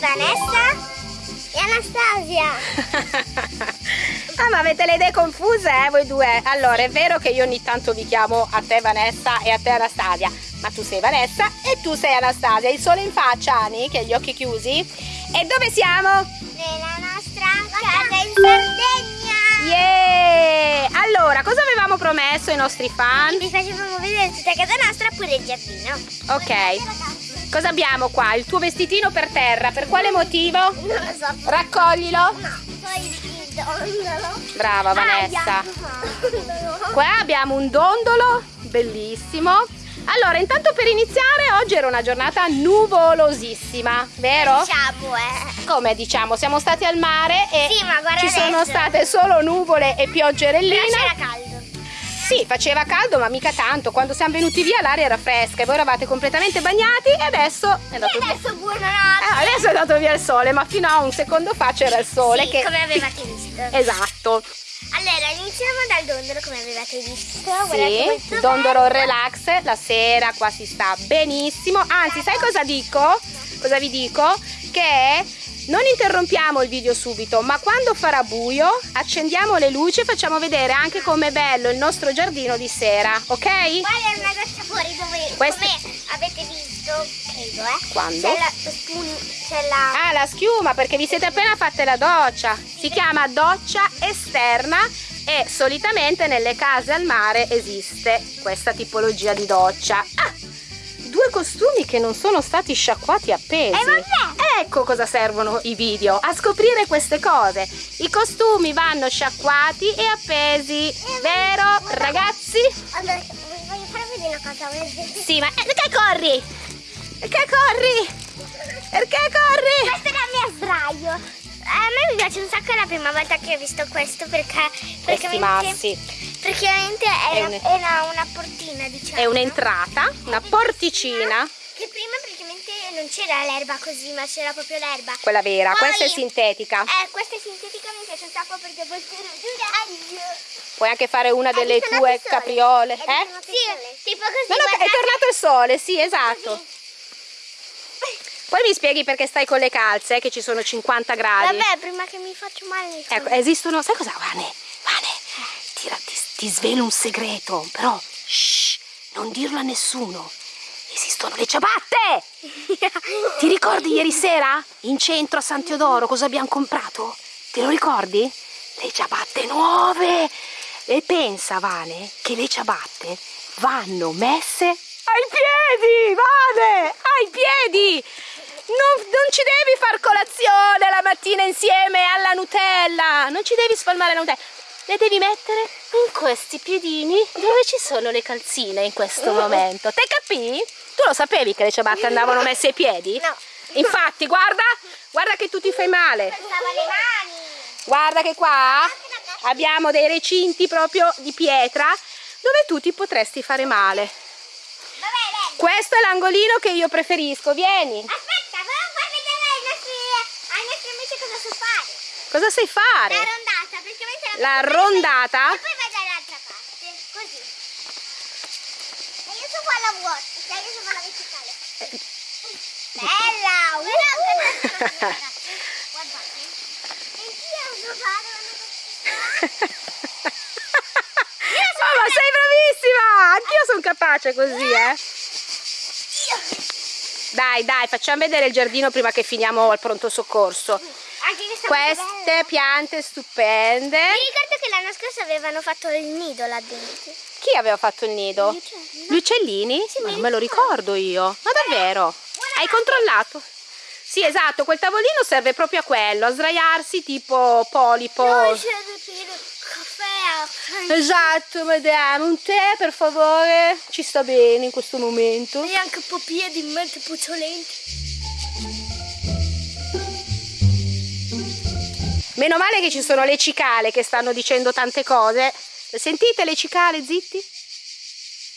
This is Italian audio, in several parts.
Vanessa e Anastasia. ah, ma avete le idee confuse, eh, voi due? Allora, è vero che io ogni tanto vi chiamo a te Vanessa e a te Anastasia, ma tu sei Vanessa e tu sei Anastasia. Il sole in faccia, Ani, che ha gli occhi chiusi. E dove siamo? Nella nostra casa in Sardegna. Yeah! Allora, cosa avevamo promesso ai nostri fan? Vi facevamo vedere tutta casa nostra pure il giardino. Ok. Cosa abbiamo qua? Il tuo vestitino per terra, per quale motivo? Non lo so. Raccoglilo. No, poi il dondolo. Brava Vanessa. Ah, Qua abbiamo un dondolo, bellissimo. Allora, intanto per iniziare, oggi era una giornata nuvolosissima, vero? Diciamo, eh. Come diciamo, siamo stati al mare e Sì, ci sono adesso. state solo nuvole e Però pioggerelline. c'era caldo. Sì, faceva caldo, ma mica tanto. Quando siamo venuti via l'aria era fresca e voi eravate completamente bagnati e adesso è E andato via. adesso buonanotte. Eh, adesso è andato via il sole, ma fino a un secondo fa c'era il sole. Sì, che... come avevate visto. Esatto. Allora, iniziamo dal dondolo come avevate visto. Sì, il dondolo bello. relax, la sera qua si sta benissimo. Anzi, sai cosa dico? Cosa vi dico? Che non interrompiamo il video subito, ma quando farà buio accendiamo le luci e facciamo vedere anche com'è bello il nostro giardino di sera, ok? Guarda una goccia fuori dove, Questa- come avete visto, credo, eh. Quando? C'è la, la... Ah, la schiuma, perché vi siete appena fatte la doccia. Si chiama doccia esterna e solitamente nelle case al mare esiste questa tipologia di doccia. Ah, due costumi che non sono stati sciacquati appesi. Eh, vabbè. Ecco cosa servono i video, a scoprire queste cose. I costumi vanno sciacquati e appesi, vero ragazzi? Allora, voglio far vedere una cosa. Questo Sì, ma eh, perché corri? Perché corri? Perché corri? è il mio sdraio. A me mi piace un sacco è la prima volta che ho visto questo perché Questi praticamente, è, È una, un- era una portina, diciamo. È un'entrata, una porticina. Non c'era l'erba così, ma c'era proprio l'erba. Quella vera, Poi- questa è sintetica. Eh, questa è sintetica, mi piace un sacco perché puoi giurare. Puoi anche fare una delle È tue capriole. È Eh? Sì, tipo così. No, no, è tornato il sole, sì, esatto. Così. Poi mi spieghi perché stai con le calze, eh, che ci sono 50 gradi. Vabbè, prima che mi faccio male. Ecco, esistono, sai cosa, Vane? Vane, ti, ti, ti svelo un segreto, però, shh, non dirlo a nessuno. Esistono le ciabatte! Ti ricordi ieri sera? In centro a San Teodoro cosa abbiamo comprato? Te lo ricordi? Le ciabatte nuove! E pensa, Vane, che le ciabatte vanno messe ai piedi, Vane! Ai piedi! Non, non ci devi far colazione la mattina insieme alla Nutella! Non ci devi spalmare la Nutella! Le devi mettere in questi piedini dove ci sono le calzine in questo momento. Te capì? Tu lo sapevi che le ciabatte andavano messe ai piedi? No. Infatti, guarda, guarda che tu ti fai male. Guarda che qua abbiamo dei recinti proprio di pietra dove tu ti potresti fare male. Questo è l'angolino che io preferisco, vieni. Aspetta, però far vedere ai nostri, ai nostri amici cosa so fare. Cosa sai fare? La rondata? E poi vai dall'altra parte, così. E io so fare la vuota, cioè io so fare la verticale. Bella! Uh! Guardate. E io so fare una Oh, ma sei bravissima! Anch'io sono capace così, eh. Dai, dai, facciamo vedere il giardino prima che finiamo al pronto soccorso. Queste piante stupende. Mi ricordo che l'anno scorso avevano fatto il nido là dentro. Chi aveva fatto il nido? Gli uccellini? Sì, Ma mi non me lo ricordo io. Ma davvero? Hai controllato? Sì, esatto, quel tavolino serve proprio a quello, a sdraiarsi tipo polipo. No, caffè. Esatto, madame, un tè per favore. Ci sta bene in questo momento. E anche un po' piedi in mente puzzolenti. Meno male che ci sono le cicale che stanno dicendo tante cose. Sentite le cicale, zitti?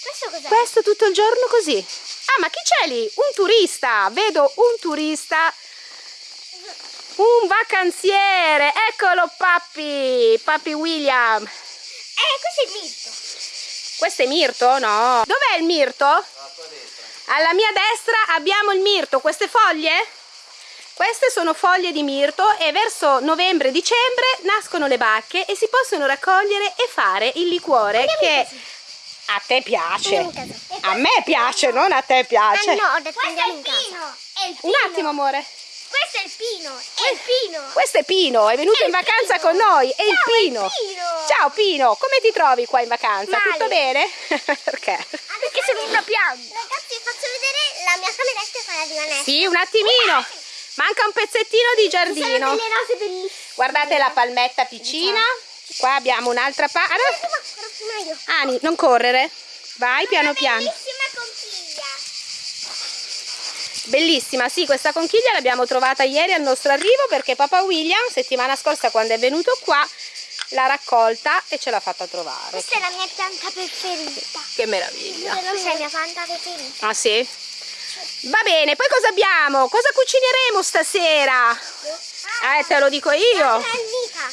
Questo cos'è? Questo tutto il giorno così. Ah, ma chi c'è lì? Un turista. Vedo un turista. Un vacanziere. Eccolo, papi. Papi William. Eh, questo è il mito. Questo è mirto? No. Dov'è il mirto? Alla mia destra abbiamo il mirto. Queste foglie? Queste sono foglie di mirto e verso novembre-dicembre nascono le bacche e si possono raccogliere e fare il liquore che a te piace. A me piace, non a te piace. Ah, no, ho detto andiamo in casa. È il Un attimo, amore. Questo è il pino, è il pino. Questo è Pino, è venuto È in il vacanza Pino. con noi, è il Ciao, è il Pino. Pino. Ciao Pino, come ti trovi qua in vacanza? Male. Tutto bene? Perché? Perché sono una pianta. Ragazzi, faccio vedere la mia cameretta e quella di Vanessa. Sì, un attimino. Manca un pezzettino di giardino. delle rose bellissime. Guardate la palmetta piccina. Qua abbiamo un'altra parte. Ani, non correre. Vai piano piano. bellissima conchiglia. Bellissima, sì, questa conchiglia l'abbiamo trovata ieri al nostro arrivo perché Papa William, settimana scorsa quando è venuto qua, l'ha raccolta e ce l'ha fatta trovare. Questa è la mia pianta preferita. Che meraviglia. Questa è la mia pianta preferita. Ah sì? Va bene, poi cosa abbiamo? Cosa cucineremo stasera? Eh, te lo dico io.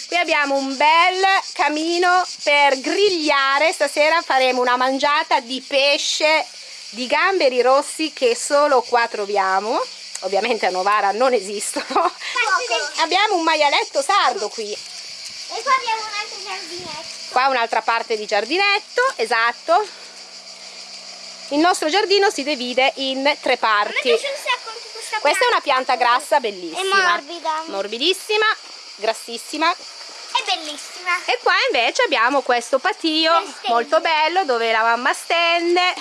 Qui abbiamo un bel camino per grigliare. Stasera faremo una mangiata di pesce di gamberi rossi che solo qua troviamo. Ovviamente a Novara non esistono. Abbiamo un maialetto sardo qui. E qua abbiamo un altro giardinetto. Qua un'altra parte di giardinetto, esatto. Il nostro giardino si divide in tre parti. questa Questa è una pianta grassa bellissima. È morbida. Morbidissima, grassissima. È bellissima. E qua invece abbiamo questo patio molto bello dove la mamma stende,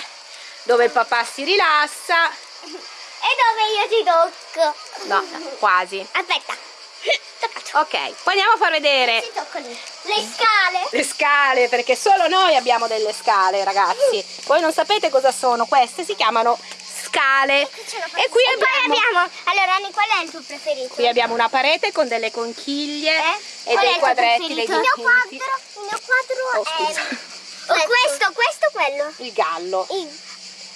dove il papà si rilassa. E dove io ti tocco. No, quasi. Aspetta. Ok, poi andiamo a far vedere. Le scale. le scale perché solo noi abbiamo delle scale ragazzi. Voi non sapete cosa sono, queste si chiamano scale. E qui E poi abbiamo, abbiamo. Allora, Anni, qual è il tuo preferito? qui abbiamo una parete con delle conchiglie Eh? e Qual dei quadretti, dei? Il mio quadro, il mio quadro Oh, è. Oh, questo, questo, quello. Il gallo. Il-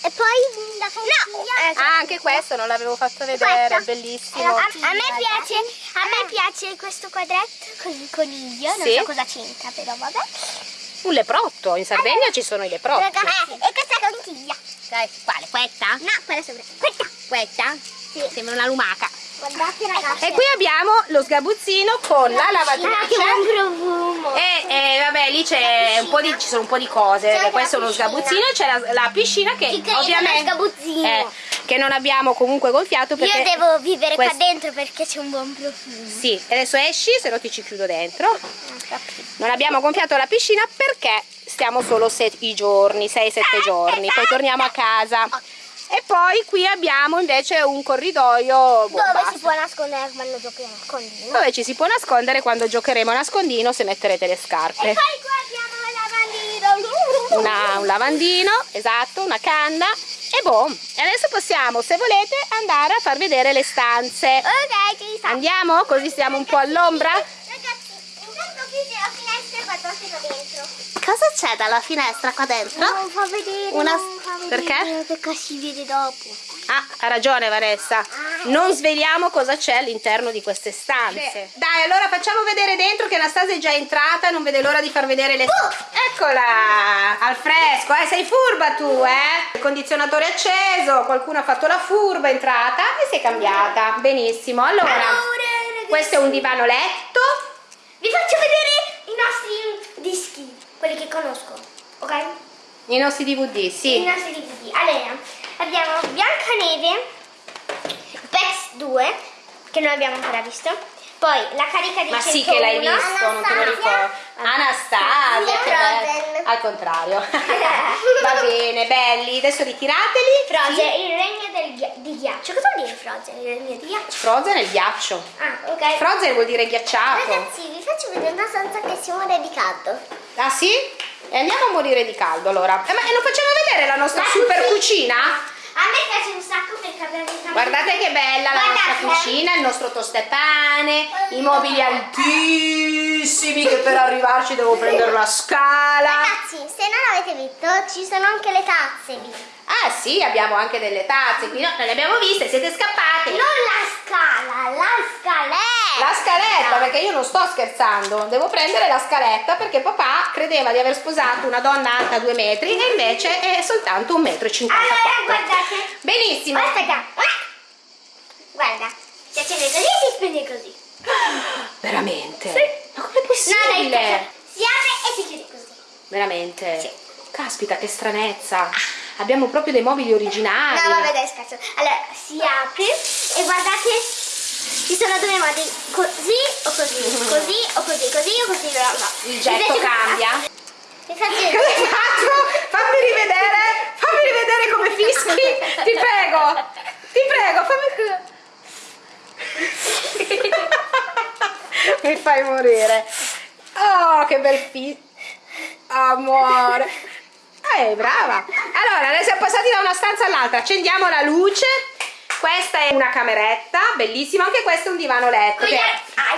E poi la conchiglia. No, Ah, anche questo non l'avevo fatto vedere, è bellissimo. A me piace, a me piace questo quadretto con il coniglio, non Sì. so cosa c'entra, però vabbè. Un leprotto, in Sardegna ci sono i leprotti. Ragazzi, e questa conchiglia. Dai, quale? Questa? No, quella sopra. Questa. Questa? Sì. Sembra una lumaca. Guardate ragazzi. E qui abbiamo lo sgabuzzino con la Ah, che lavatrice. E, e vabbè, lì c'è un po' di, ci sono un po' di cose. Questo è la uno sgabuzzino e c'è la, la piscina che Ci ovviamente sgabuzzino. eh, che non abbiamo comunque gonfiato perché Io devo vivere quest- qua dentro perché c'è un buon profumo. Sì, adesso esci, se no ti ci chiudo dentro. Non capito. Non abbiamo gonfiato la piscina perché stiamo solo i giorni, 6-7 giorni, poi torniamo a casa. E poi qui abbiamo invece un corridoio boh, Dove si può nascondere quando giochi a nascondino? dove ci si può nascondere quando giocheremo a nascondino se metterete le E scarpe. poi qua abbiamo la lavandino. Una- un lavandino, esatto, una canna. E boh, e adesso possiamo, se volete, andare a far vedere le stanze. Ok, ci sta. Andiamo? Così stiamo un po' all'ombra? Ragazzi, intanto chiudi la finestra e da dentro. Cosa c'è dalla finestra qua dentro? Non fa vedere, Una- non fa vedere, perché? Perché si vede dopo. Ah, ha ragione Vanessa. Non sveliamo cosa c'è all'interno di queste stanze. Dai, allora facciamo vedere dentro che Anastasia è già entrata, non vede l'ora di far vedere le... Eccola! Al fresco, eh? Sei furba tu, eh? Il condizionatore è acceso, qualcuno ha fatto la furba, è entrata e si è cambiata. Benissimo. Allora, ragazzi. questo è un divano letto. Vi faccio vedere i nostri dischi, quelli che conosco, ok? I nostri DVD, I sì. nostri DVD. Allora, abbiamo Biancaneve, Pex 2, che non abbiamo ancora visto. Poi la carica di Ma sì 101. che l'hai visto, non te lo ricordo. Anastasia, che. Al contrario. Va bene, belli. Adesso ritirateli. Frozen, il regno del di ghiaccio. Cosa vuol dire Frozen? Il regno di ghiaccio? Frozen è il ghiaccio. Ah, ok. Frozen vuol dire ghiacciato. Ragazzi, vi faccio vedere una stanza che si muore di caldo. Ah sì? E andiamo a morire di caldo allora. Eh, ma e non facciamo vedere la nostra La super cucina. cucina? A me piace un sacco perché abbiamo Guardate che bella la nostra Guardate. cucina, il nostro tostepane, i mobili altissimi che per arrivarci devo prendere la scala. Ragazzi, se non avete visto, ci sono anche le tazze lì. Ah sì, abbiamo anche delle tazze qui, no, non le abbiamo viste, siete scappate. Non la scala, la scaletta. La scaletta, perché io non sto scherzando, devo prendere la scaletta perché papà credeva di aver sposato una donna alta 2 metri e invece è soltanto 1,54 m. Allora, guardate. Benissimo. Aspetta. Guarda. Si accende così e si spegne così. Veramente? Sì. Ma com'è No, possibile? dai, si apre e si chiude così. Veramente? Sì. Caspita, che stranezza. Abbiamo proprio dei mobili originali. No, vabbè, dai, scherzo. Allora, si apre e guardate, ci sono due modi, così o così, così o così, così o così, no, no. Il getto Invece- cambia. Mi fa Cosa hai fatto? Fammi rivedere, fammi rivedere come fischi. Ti prego, ti prego, fammi... Mi fai morire. Oh, che bel fischio. Amore. Eh, brava. Allora, adesso siamo passati da una stanza all'altra. Accendiamo la luce. Questa è una cameretta, bellissima. Anche questo è un divano letto. Che-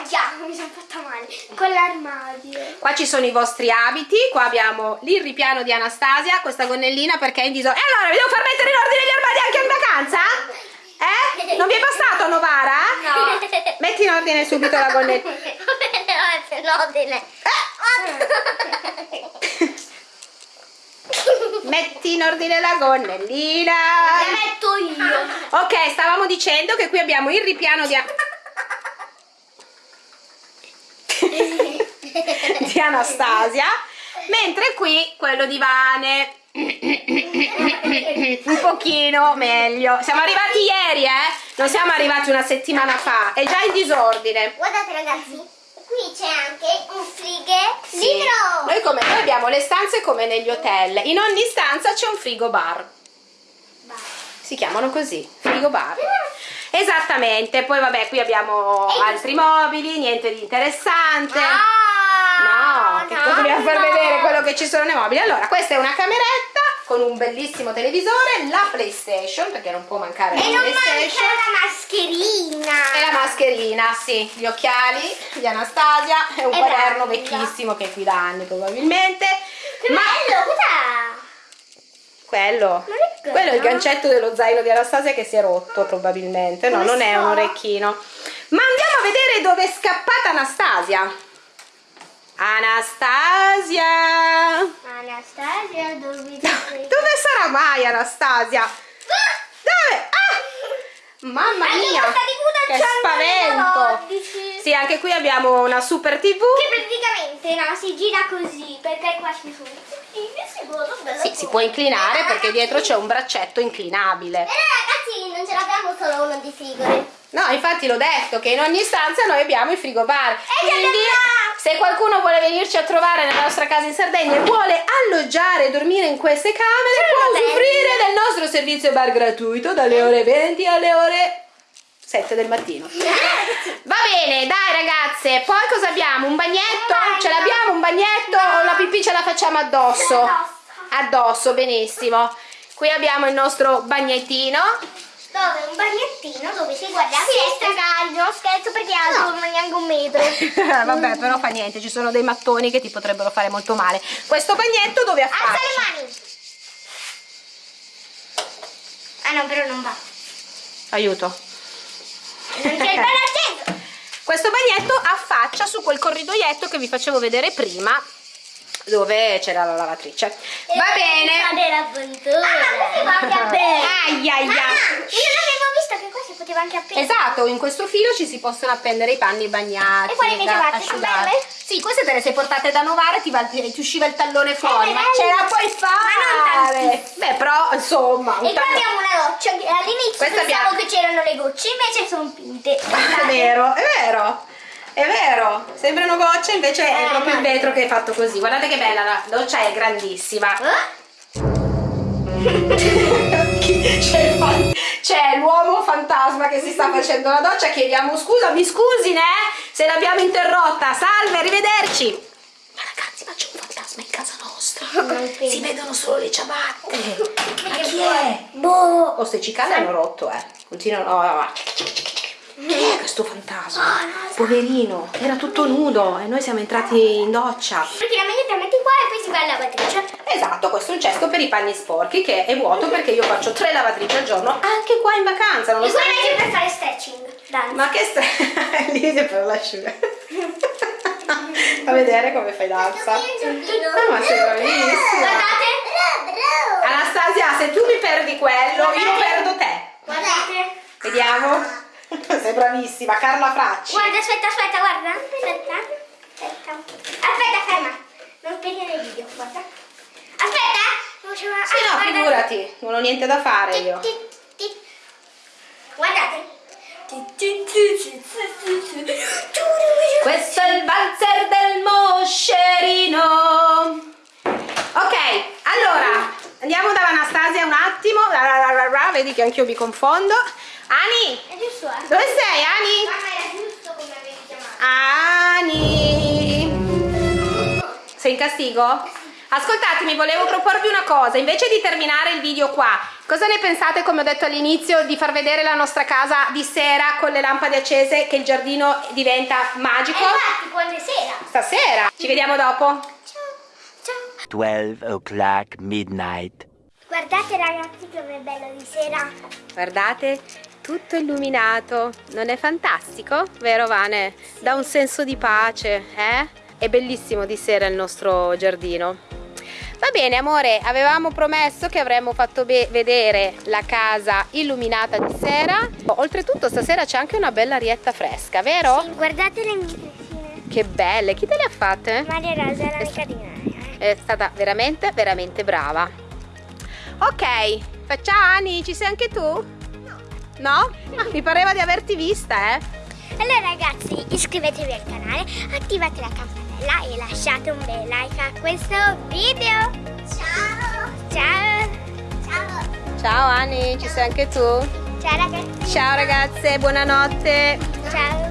già, mi sono fatta male. Con l'armadio. Qua ci sono i vostri abiti, qua abbiamo il ripiano di Anastasia, questa gonnellina perché è in disordine. E allora, vi devo far mettere in ordine gli armadi anche in vacanza? Eh? Non vi è bastato Novara? No. Metti in ordine subito la gonnellina. no, delle. Metti in ordine la gonnellina. La metto io. Ok, stavamo dicendo che qui abbiamo il ripiano di, di Anastasia, mentre qui quello di Vane. Un pochino meglio. Siamo arrivati ieri, eh? Non siamo arrivati una settimana fa. È già in disordine. Guardate ragazzi, qui c'è anche un frighe Sì. libro. Noi, come, noi abbiamo le stanze come negli hotel. In ogni stanza c'è un frigo bar. Si chiamano così, frigo bar. Esattamente. Poi vabbè, qui abbiamo altri mobili, niente di interessante. Ah, No, che cosa dobbiamo far vedere quello che ci sono nei mobili? Allora, questa è una cameretta con un bellissimo televisore, la PlayStation, perché non può mancare la E non manca PlayStation. la mascherina. E la mascherina, sì, gli occhiali di Anastasia e un E quaderno basta. vecchissimo che è qui da anni probabilmente. Che Ma bello, cos'è? quello, è quello? quello è il gancetto dello zaino di Anastasia che si è rotto probabilmente, no, non è un orecchino. Ma andiamo a vedere dove è scappata Anastasia. Anastasia! Anastasia, dove Dove sarà mai Anastasia? Dove? Ah! Mamma Anche mia! Che spavento! 14. Sì, anche qui abbiamo una super TV. Che praticamente no, si gira così, perché qua ci sono Sì, si può inclinare perché dietro c'è un braccetto inclinabile. Però ragazzi non ce l'abbiamo solo uno di frigore. No, infatti l'ho detto che in ogni stanza noi abbiamo il frigo bar. che Quindi se qualcuno vuole venirci a trovare nella nostra casa in Sardegna e vuole alloggiare e dormire in queste camere, può usufruire del nostro servizio bar gratuito dalle ore 20 alle ore 7 del mattino. Va bene, dai ragazze, poi cosa abbiamo? Un bagnetto? Ce l'abbiamo un bagnetto o la pipì ce la facciamo addosso? Addosso. Addosso, benissimo. Qui abbiamo il nostro bagnettino. Dove? Un bagnettino dove si guarda la finestra caldo. Non scherzo perché è alto non neanche un metro. Vabbè, però fa niente, ci sono dei mattoni che ti potrebbero fare molto male. Questo bagnetto dove Alza affaccia? le mani. Ah no, però non va. Aiuto. Non c'è il. Questo bagnetto affaccia su quel corridoietto che vi facevo vedere prima, dove c'era la lavatrice. Va bene. Ah, ma aprire. Ai ai ai. Ah, io non avevo visto che qua si poteva anche aprire. Esatto, in questo filo ci si possono appendere i panni bagnati. E quali invece fatte? Sono belle? Sì, queste te le sei portate da Novara e ti, ti usciva il tallone fuori. ma bello. ce la puoi Ma non fare! Beh, però, insomma, E qua abbiamo una goccia. che All'inizio pensavo abbiamo- che c'erano le gocce, invece sono pinte. È vero, è vero. È vero, sembrano gocce, invece è Eh, proprio il no. vetro che è fatto così. Guardate che bella, la doccia è grandissima. C'è, il fan- c'è l'uomo fantasma che si sta facendo la doccia. Chiediamo scusa, mi scusi, né? Se l'abbiamo interrotta. Salve, arrivederci. Ma ragazzi, ma c'è un fantasma in casa nostra. Si vedono solo le ciabatte. Ma chi è? Boh. Oh, ste cicale hanno rotto, eh. Continuano. Oh, oh, oh. Chi è questo fantasma? Poverino, era tutto nudo e noi siamo entrati in doccia. Praticamente te metti qua e poi si va alla lavatrice. Esatto, questo è un cesto per i panni sporchi che è vuoto perché io faccio tre lavatrici al giorno anche qua in vacanza. E nonostante- qua invece per fare stretching. Danza. Ma che stai lì per l'asciugare. Fa vedere come fai danza. Ah, ma sei bravissima. Guardate. Anastasia, se tu mi perdi quello, io perdo te. Guardate. Vediamo. sei bravissima, Carla Fracci. Guarda, aspetta, aspetta, guarda. Aspetta. Aspetta. Aspetta, ferma. Non spegnere il video, guarda. Aspetta. Facciamo- Sì, ah, no, guarda. figurati, non ho niente da fare io. Guardate. Questo è il valzer del moscerino. Ok, allora andiamo da Anastasia un attimo. Vedi che anch'io mi confondo. Ani, È giusto, eh? dove sei, Ani? Mamma era giusto come avevi chiamato. Ani. Sei in castigo? Ascoltatemi, volevo proporvi una cosa. Invece di terminare il video qua, cosa ne pensate, come ho detto all'inizio, di far vedere la nostra casa di sera con le lampade accese, che il giardino diventa E magico? infatti, quando è sera. Stasera. Ci vediamo dopo. Ciao. Ciao. 12 o'clock midnight. Guardate ragazzi come è bello di sera. Guardate, tutto illuminato. Non è fantastico? Vero Vane? Dà un senso di pace, eh? È bellissimo di sera il nostro giardino. Va bene amore, avevamo promesso che avremmo fatto vedere la casa illuminata di sera. Oltretutto stasera c'è anche una bella arietta fresca, vero? Sì, guardate le mie. Che belle, chi te le ha fatte? Maria Rosa è l'amica di me. È stata veramente, veramente brava. Ok, ciao Ani, ci sei anche tu? No. Ah, mi pareva di averti vista, eh. Allora ragazzi iscrivetevi al canale, attivate la campanella e lasciate un bel like a questo video. Ciao! Ciao! Ciao! Ciao Ani, ci sei anche tu? Ciao ragazzi! Ciao ragazze, buonanotte. Ciao!